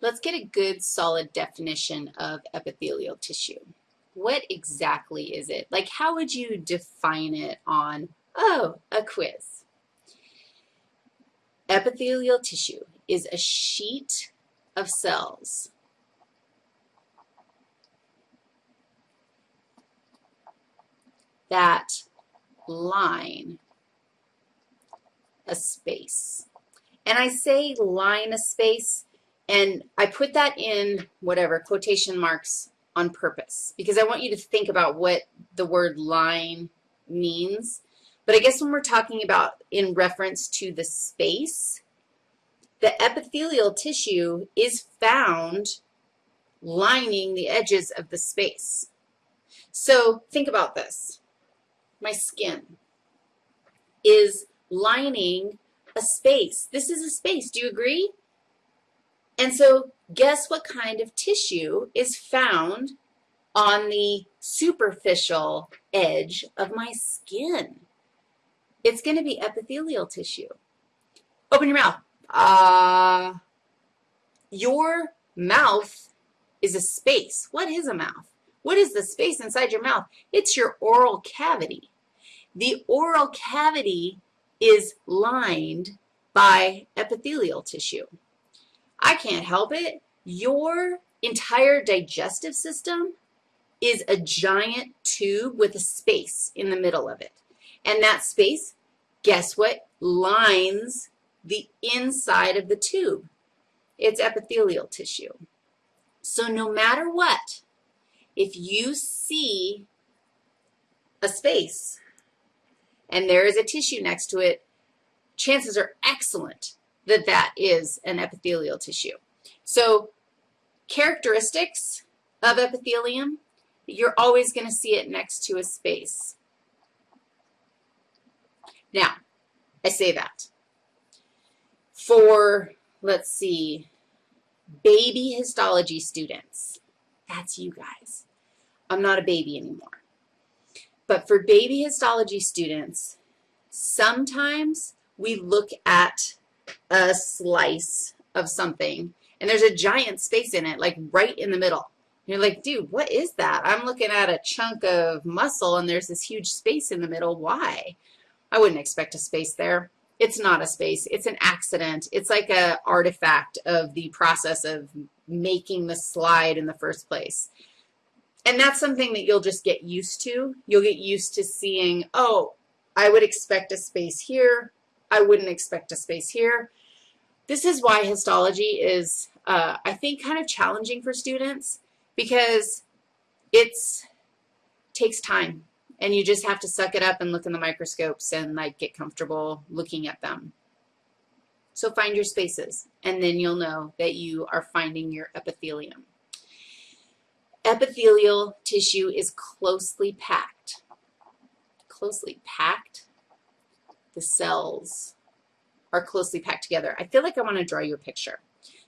Let's get a good solid definition of epithelial tissue. What exactly is it? Like how would you define it on, oh, a quiz? Epithelial tissue is a sheet of cells that line a space. And I say line a space, and I put that in whatever, quotation marks on purpose because I want you to think about what the word line means. But I guess when we're talking about in reference to the space, the epithelial tissue is found lining the edges of the space. So think about this. My skin is lining a space. This is a space. Do you agree? And so guess what kind of tissue is found on the superficial edge of my skin? It's going to be epithelial tissue. Open your mouth. Uh, your mouth is a space. What is a mouth? What is the space inside your mouth? It's your oral cavity. The oral cavity is lined by epithelial tissue. I can't help it. Your entire digestive system is a giant tube with a space in the middle of it. And that space, guess what, lines the inside of the tube. It's epithelial tissue. So no matter what, if you see a space and there is a tissue next to it, chances are excellent that that is an epithelial tissue. So characteristics of epithelium, you're always going to see it next to a space. Now, I say that. For, let's see, baby histology students, that's you guys. I'm not a baby anymore. But for baby histology students, sometimes we look at a slice of something, and there's a giant space in it, like right in the middle. And You're like, dude, what is that? I'm looking at a chunk of muscle, and there's this huge space in the middle. Why? I wouldn't expect a space there. It's not a space. It's an accident. It's like a artifact of the process of making the slide in the first place. And that's something that you'll just get used to. You'll get used to seeing, oh, I would expect a space here. I wouldn't expect a space here. This is why histology is, uh, I think, kind of challenging for students because it takes time and you just have to suck it up and look in the microscopes and like get comfortable looking at them. So find your spaces and then you'll know that you are finding your epithelium. Epithelial tissue is closely packed. Closely packed the cells are closely packed together. I feel like I want to draw you a picture.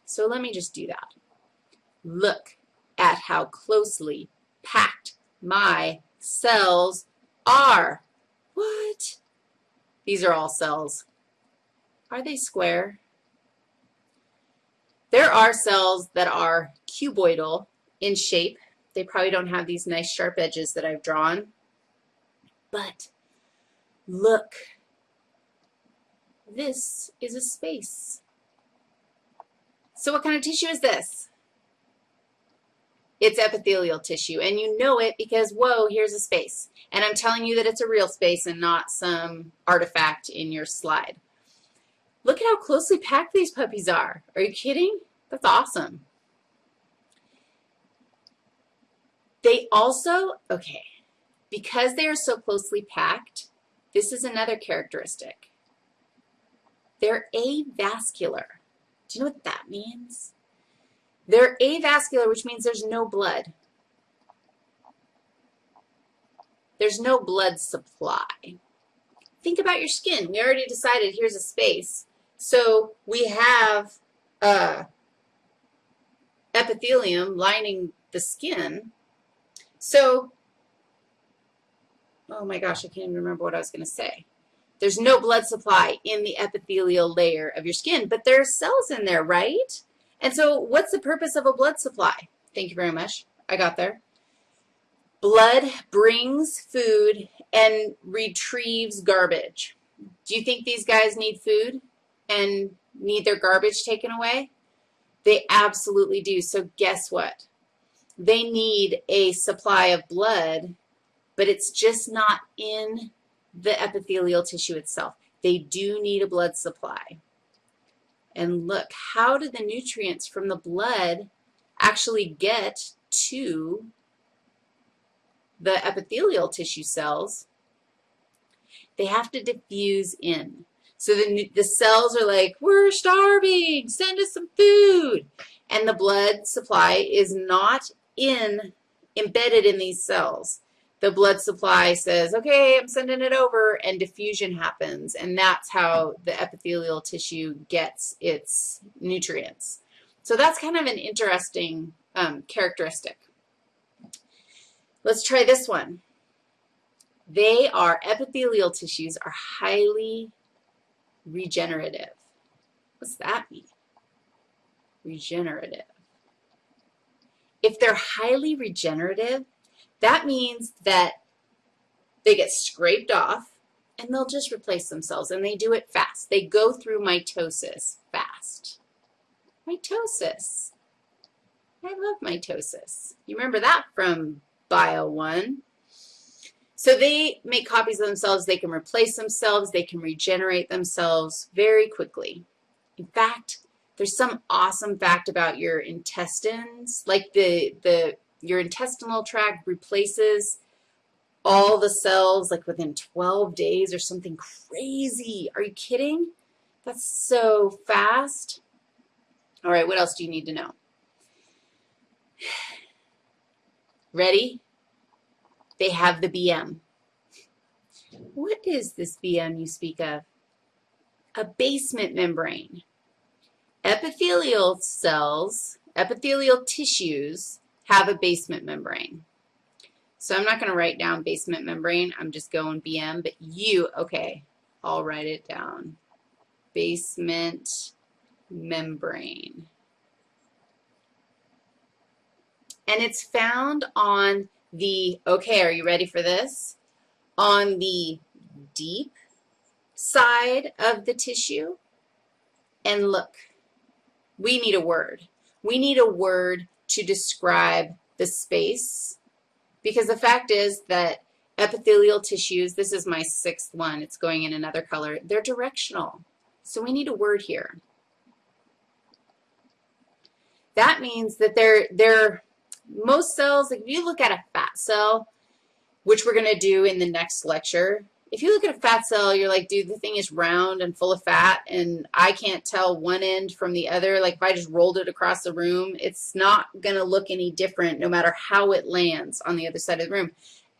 So let me just do that. Look at how closely packed my cells are. What? These are all cells. Are they square? There are cells that are cuboidal in shape. They probably don't have these nice sharp edges that I've drawn. But look this is a space. So what kind of tissue is this? It's epithelial tissue, and you know it because, whoa, here's a space. And I'm telling you that it's a real space and not some artifact in your slide. Look at how closely packed these puppies are. Are you kidding? That's awesome. They also, okay, because they are so closely packed, this is another characteristic. They're avascular. Do you know what that means? They're avascular, which means there's no blood. There's no blood supply. Think about your skin. We already decided here's a space. So we have uh, epithelium lining the skin. So, oh my gosh, I can't even remember what I was going to say. There's no blood supply in the epithelial layer of your skin, but there are cells in there, right? And so what's the purpose of a blood supply? Thank you very much. I got there. Blood brings food and retrieves garbage. Do you think these guys need food and need their garbage taken away? They absolutely do. So guess what? They need a supply of blood, but it's just not in the epithelial tissue itself. They do need a blood supply. And look, how do the nutrients from the blood actually get to the epithelial tissue cells? They have to diffuse in. So the, the cells are like, we're starving, send us some food. And the blood supply is not in, embedded in these cells. The blood supply says, okay, I'm sending it over, and diffusion happens. And that's how the epithelial tissue gets its nutrients. So that's kind of an interesting um, characteristic. Let's try this one. They are, epithelial tissues are highly regenerative. What's that mean? Regenerative. If they're highly regenerative, that means that they get scraped off and they'll just replace themselves and they do it fast. They go through mitosis fast. Mitosis. I love mitosis. You remember that from Bio 1. So they make copies of themselves. They can replace themselves. They can regenerate themselves very quickly. In fact, there's some awesome fact about your intestines, like the, the your intestinal tract replaces all the cells like within 12 days or something crazy. Are you kidding? That's so fast. All right, what else do you need to know? Ready? They have the BM. What is this BM you speak of? A basement membrane. Epithelial cells, epithelial tissues have a basement membrane. So I'm not going to write down basement membrane. I'm just going BM, but you, okay, I'll write it down. Basement membrane. And it's found on the, okay, are you ready for this? On the deep side of the tissue. And look, we need a word. We need a word to describe the space because the fact is that epithelial tissues, this is my sixth one, it's going in another color, they're directional. So we need a word here. That means that they're, they're most cells, like if you look at a fat cell, which we're going to do in the next lecture, if you look at a fat cell, you're like, dude, the thing is round and full of fat, and I can't tell one end from the other. Like if I just rolled it across the room, it's not going to look any different no matter how it lands on the other side of the room.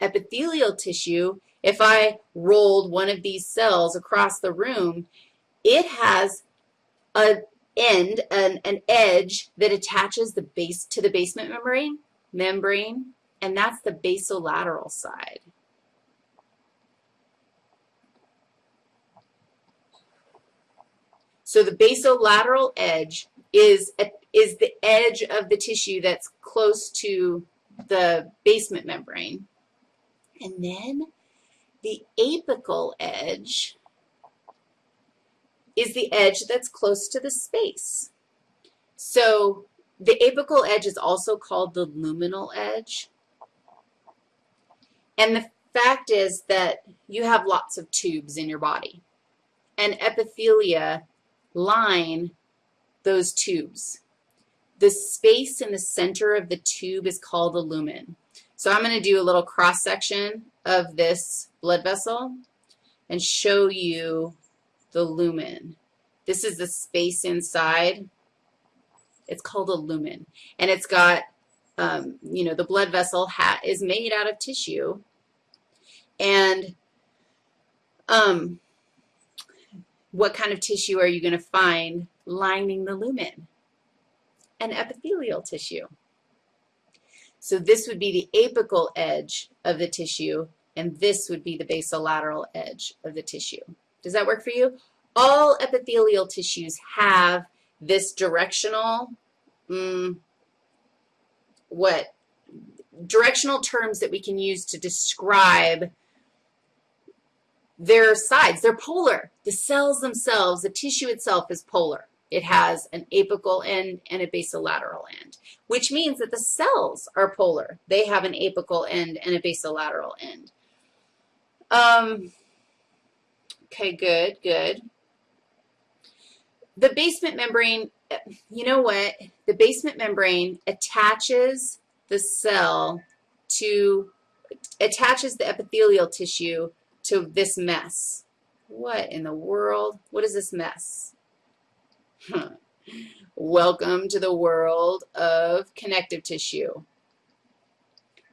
Epithelial tissue, if I rolled one of these cells across the room, it has a end, an, an edge that attaches the base to the basement membrane, membrane, and that's the basolateral side. So the basolateral edge is, a, is the edge of the tissue that's close to the basement membrane. And then the apical edge is the edge that's close to the space. So the apical edge is also called the luminal edge. And the fact is that you have lots of tubes in your body. And epithelia line those tubes. The space in the center of the tube is called the lumen. So I'm going to do a little cross-section of this blood vessel and show you the lumen. This is the space inside. It's called a lumen. And it's got, um, you know, the blood vessel is made out of tissue. And um, what kind of tissue are you going to find lining the lumen? An epithelial tissue. So this would be the apical edge of the tissue, and this would be the basolateral edge of the tissue. Does that work for you? All epithelial tissues have this directional mm, what, directional terms that we can use to describe their sides. They're polar. The cells themselves, the tissue itself is polar. It has an apical end and a basolateral end, which means that the cells are polar. They have an apical end and a basolateral end. Um, okay, good, good. The basement membrane, you know what? The basement membrane attaches the cell to, attaches the epithelial tissue to this mess. What in the world? What is this mess? Welcome to the world of connective tissue.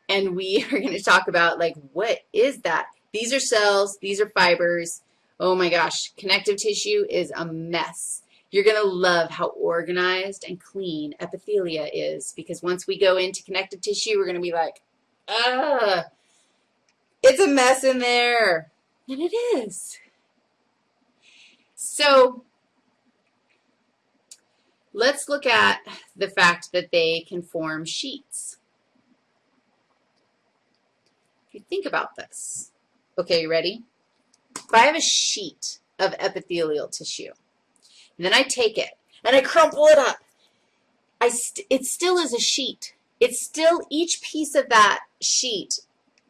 And we are going to talk about, like, what is that? These are cells. These are fibers. Oh, my gosh. Connective tissue is a mess. You're going to love how organized and clean epithelia is because once we go into connective tissue, we're going to be like, ah, it's a mess in there. And it is. So Let's look at the fact that they can form sheets. If you think about this. Okay, you ready? If I have a sheet of epithelial tissue, and then I take it and I crumple it up, I st it still is a sheet. It's still, each piece of that sheet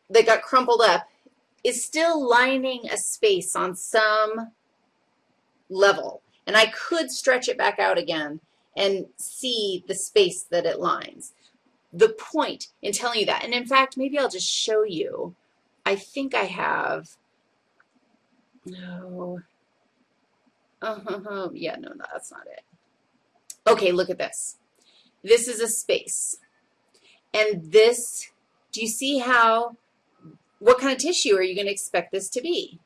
that got crumpled up is still lining a space on some level. And I could stretch it back out again and see the space that it lines. The point in telling you that, and in fact, maybe I'll just show you. I think I have, no, oh, yeah, no, no, that's not it. Okay, look at this. This is a space. And this, do you see how, what kind of tissue are you going to expect this to be?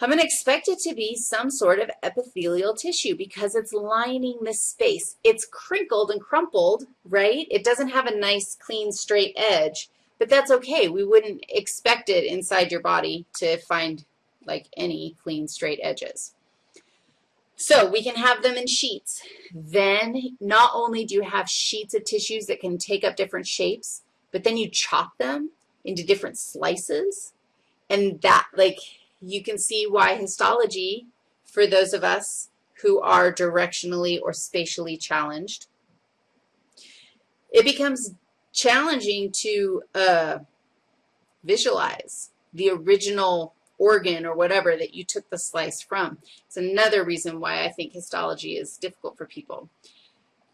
I'm going to expect it to be some sort of epithelial tissue because it's lining this space. It's crinkled and crumpled, right? It doesn't have a nice, clean, straight edge, but that's okay. We wouldn't expect it inside your body to find like any clean, straight edges. So we can have them in sheets. Then not only do you have sheets of tissues that can take up different shapes, but then you chop them into different slices. And that, like, you can see why histology, for those of us who are directionally or spatially challenged, it becomes challenging to uh, visualize the original organ or whatever that you took the slice from. It's another reason why I think histology is difficult for people.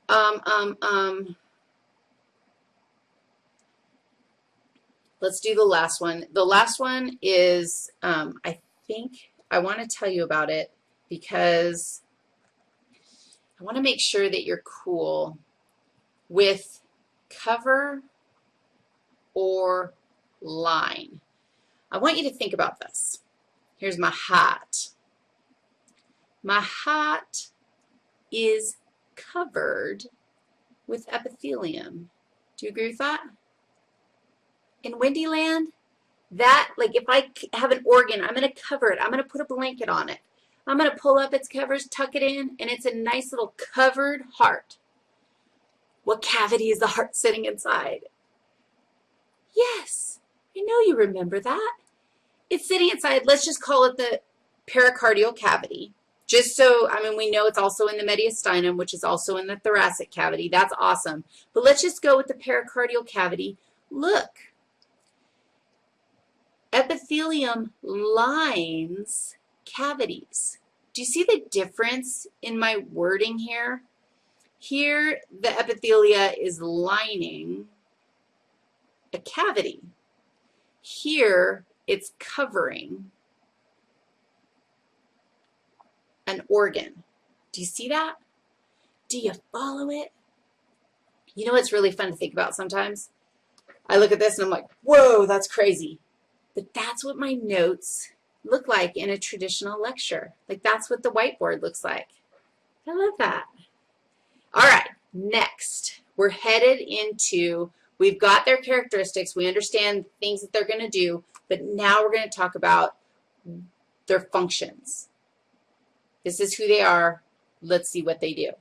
Um, um, um, Let's do the last one. The last one is, um, I think I want to tell you about it because I want to make sure that you're cool with cover or line. I want you to think about this. Here's my hat. My hat is covered with epithelium. Do you agree with that? In Wendyland, that, like if I have an organ, I'm going to cover it. I'm going to put a blanket on it. I'm going to pull up its covers, tuck it in, and it's a nice little covered heart. What cavity is the heart sitting inside? Yes, I know you remember that. It's sitting inside, let's just call it the pericardial cavity. Just so, I mean, we know it's also in the mediastinum, which is also in the thoracic cavity. That's awesome. But let's just go with the pericardial cavity. Look, Epithelium lines cavities. Do you see the difference in my wording here? Here, the epithelia is lining a cavity. Here, it's covering an organ. Do you see that? Do you follow it? You know what's really fun to think about sometimes? I look at this and I'm like, whoa, that's crazy. But that's what my notes look like in a traditional lecture. Like that's what the whiteboard looks like. I love that. All right, next, we're headed into, we've got their characteristics, we understand things that they're going to do, but now we're going to talk about their functions. This is who they are. Let's see what they do.